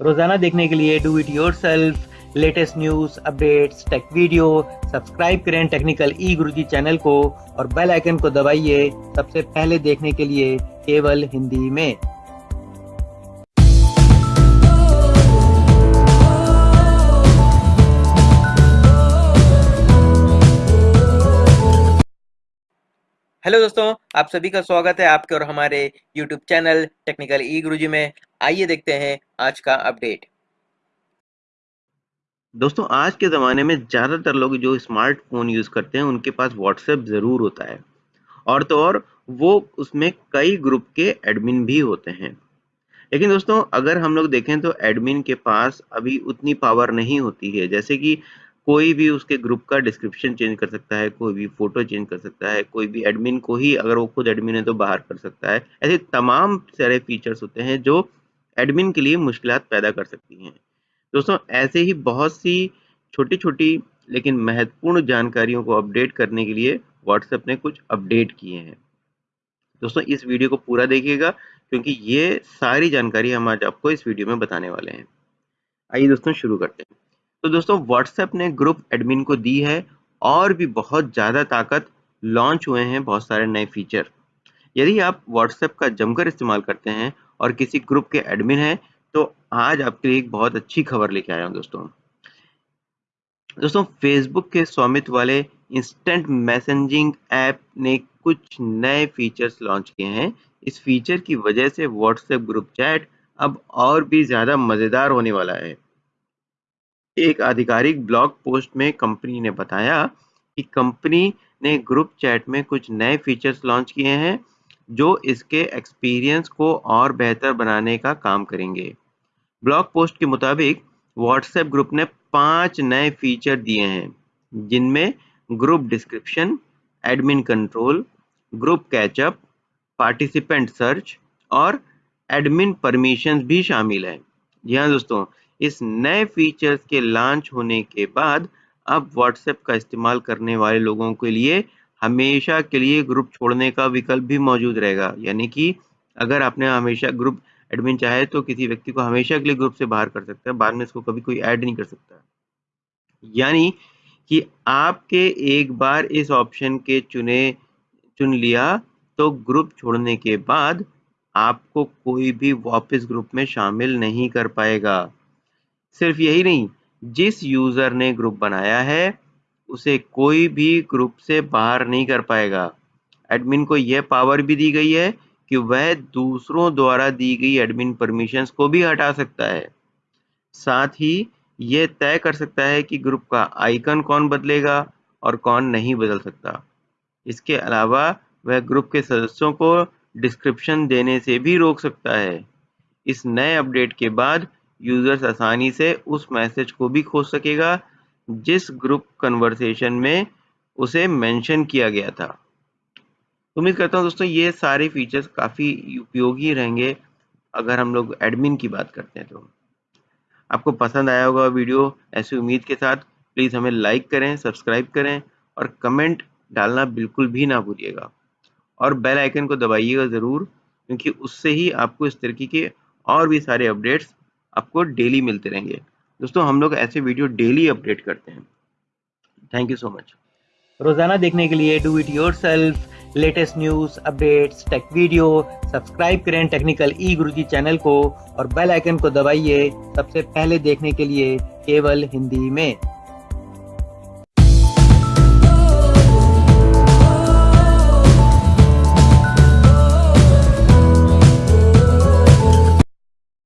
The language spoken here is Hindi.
रोज़ाना देखने के लिए do it yourself latest news updates tech video subscribe करें टेक्निकल ई गुरुजी चैनल को और बेल आइकन को दबाइए सबसे पहले देखने के लिए केवल हिंदी में। हेलो दोस्तों, आप सभी का स्वागत है आपके और हमारे YouTube चैनल टेक्निकल ई गुरुजी में। आइए देखते हैं आज का अपडेट दोस्तों, आज के ज़माने में ज़्यादातर लोग जो स्मार्टफ़ोन यूज़ करते हैं, उनके पास व्हाट्सएप ज़रूर होता है। और तो और, वो उसमें कई ग्रुप के एडमिन भी होते हैं। लेकिन दोस्तों, अगर हम लोग देखें तो एडमिन के पास अभी उतनी पावर नहीं होती है। जैसे कि कोई भी उसके ग्रुप का डिस्क्रिप्शन चेंज कर सकता है, कोई भी फ़ोटो चेंज कर सकता है, कोई भी एडमिन को ही अगर वो खुद एडमिन है तो बाहर कर सकता है। ऐसे तमाम सारे फीचर्स होते हैं जो एडमिन के लिए मुश्किल पैदा कर सकती हैं। दोस्तों, ऐसे ही बहुत सी छोटी छोटी लेकिन महत्वपूर्ण जानकारियों को अपडेट करने के लिए व्हाट्सएप ने कुछ अपडेट किए हैं। दोस्तों, इस वीडियो को पूरा देखिएगा, क्योंकि ये सारी जानकारी हम आज आपको इस वीडियो में बताने वाले हैं। आइए दोस्तों, शुरू करते हैं। तो दोस्तों व्हाट्सएप ने ग्रुप एडमिन को दी है और भी बहुत ज़्यादा ताकत लॉन्च हुए हैं बहुत सारे नए फीचर यदि आप व्हाट्सएप का जमकर इस्तेमाल करते हैं और किसी ग्रुप के एडमिन हैं तो आज आपके लिए एक बहुत अच्छी खबर लेके आया हूँ दोस्तों। दोस्तों फेसबुक के स्वामित्व वाले इंस्टेंट मैसेजिंग ऐप ने कुछ नए फीचर्स लॉन्च किए हैं। इस फीचर की वजह से व्हाट्सएप ग्रुप चैट अब और भी ज़्यादा मज़ेदार होने वाला है। एक आधिकारिक ब्लॉग पोस्ट में कंपनी ने बताया कि कंपनी ने ग्रुप चैट में कुछ नए फीचर्स लॉन्च किए हैं, जो इसके एक्सपीरियंस को और बेहतर बनाने का काम करेंगे। ब्लॉग पोस्ट के मुताबिक व्हाट्सएप ग्रुप ने पाँच नए फीचर दिए हैं, जिनमें group description, admin control, group catchup, participant search और एडमिन परमिशंस भी शामिल है। जी हाँ दोस्तों इस नए फीचर्स के लॉन्च होने के बाद अब व्हाट्सएप का इस्तेमाल करने वाले लोगों के लिए हमेशा के लिए ग्रुप छोड़ने का विकल्प भी मौजूद रहेगा। यानी कि अगर आपने हमेशा ग्रुप एडमिन चाहे तो किसी व्यक्ति को हमेशा के लिए ग्रुप से बाहर कर सकता है, बाद में इसको कभी कोई ऐड नहीं कर सकता। यानी कि आपके एक बार इस ऑप्शन के चुने, चुन लिया तो ग्रुप छोड़ने के बाद आपको कोई भी वापस ग्रुप में शामिल नहीं कर पाएगा। सिर्फ़ यही नहीं, जिस यूज़र ने ग्रुप बनाया है, उसे कोई भी ग्रुप से बाहर नहीं कर पाएगा। एडमिन को यह पावर भी दी गई है कि वह दूसरों द्वारा दी गई एडमिन परमिशंस को भी हटा सकता है। साथ ही यह तय कर सकता है कि ग्रुप का आइकन कौन बदलेगा और कौन नहीं बदल सकता। इसके अलावा वह ग्रुप के सदस्यों को डिस्क्रिप्शन देने से भी रोक सकता है। इस नए अपडेट के बाद यूज़र्स आसानी से उस मैसेज को भी खोज सकेगा, जिस ग्रुप कन्वर्सेशन में उसे मेंशन किया गया था। उम्मीद करता हूँ दोस्तों ये सारे फीचर्स काफ़ी उपयोगी रहेंगे, अगर हम लोग एडमिन की बात करते हैं तो। आपको पसंद आया होगा वीडियो, ऐसी उम्मीद के साथ प्लीज़ हमें लाइक करें सब्सक्राइब करें और कमेंट डालना बिल्कुल भी ना भूलिएगा। और बेल आइकन को दबाइएगा ज़रूर, क्योंकि उससे ही आपको इस तरीके के और भी सारे अपडेट्स आपको डेली मिलते रहेंगे। दोस्तों, हम लोग ऐसे वीडियो डेली अपडेट करते हैं। थैंक यू सो मच रोज़ाना देखने के लिए do it your latest news updates tech video subscribe करें टेक्निकल ई गुरु चैनल को और बेल आइकन को दबाइए सबसे पहले देखने के लिए केवल हिंदी में।